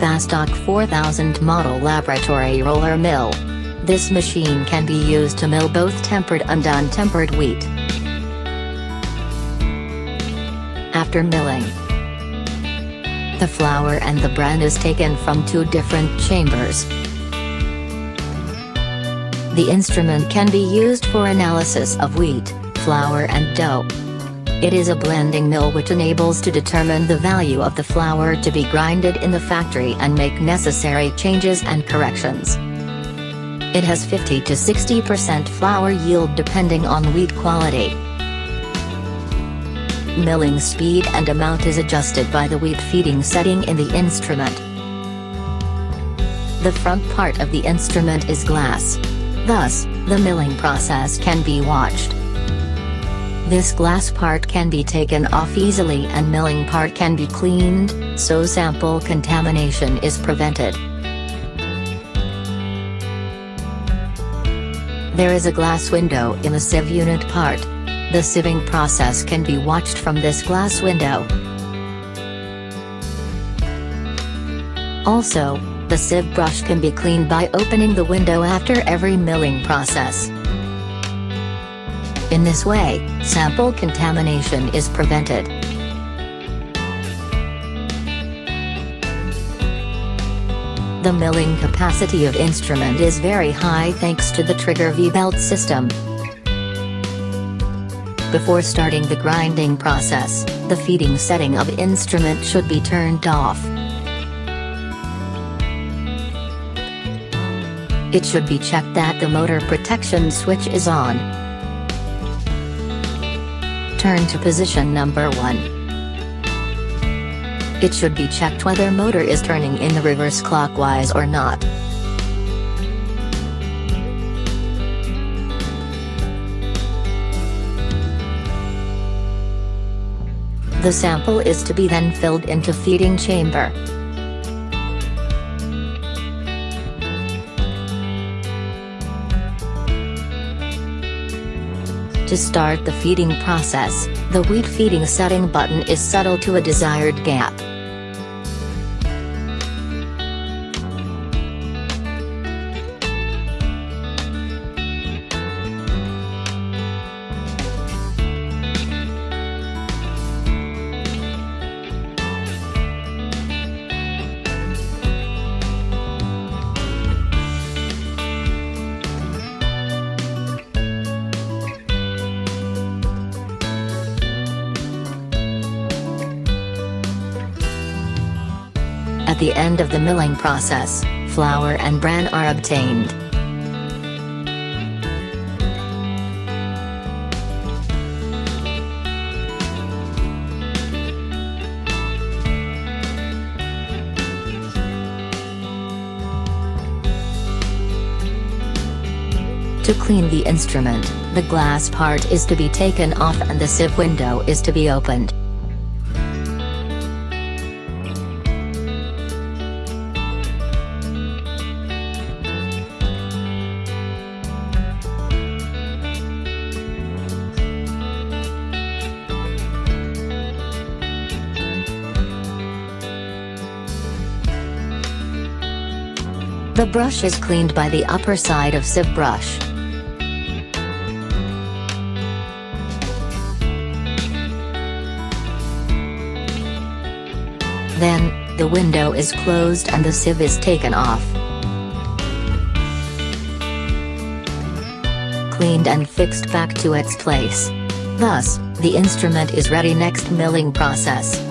Bastak 4000 model laboratory roller mill. This machine can be used to mill both tempered and untempered wheat. After milling, the flour and the bran is taken from two different chambers. The instrument can be used for analysis of wheat, flour and dough. It is a blending mill which enables to determine the value of the flour to be grinded in the factory and make necessary changes and corrections. It has 50 to 60% flour yield depending on wheat quality. Milling speed and amount is adjusted by the wheat feeding setting in the instrument. The front part of the instrument is glass. Thus, the milling process can be watched. This glass part can be taken off easily and milling part can be cleaned, so sample contamination is prevented. There is a glass window in the sieve unit part. The sieving process can be watched from this glass window. Also, the sieve brush can be cleaned by opening the window after every milling process. In this way, sample contamination is prevented. The milling capacity of instrument is very high thanks to the trigger V-belt system. Before starting the grinding process, the feeding setting of instrument should be turned off. It should be checked that the motor protection switch is on. Turn to position number 1. It should be checked whether motor is turning in the reverse clockwise or not. The sample is to be then filled into feeding chamber. To start the feeding process, the wheat feeding setting button is settled to a desired gap. The end of the milling process, flour and bran are obtained. To clean the instrument, the glass part is to be taken off and the sieve window is to be opened. The brush is cleaned by the upper side of sieve brush. Then, the window is closed and the sieve is taken off. Cleaned and fixed back to its place. Thus, the instrument is ready next milling process.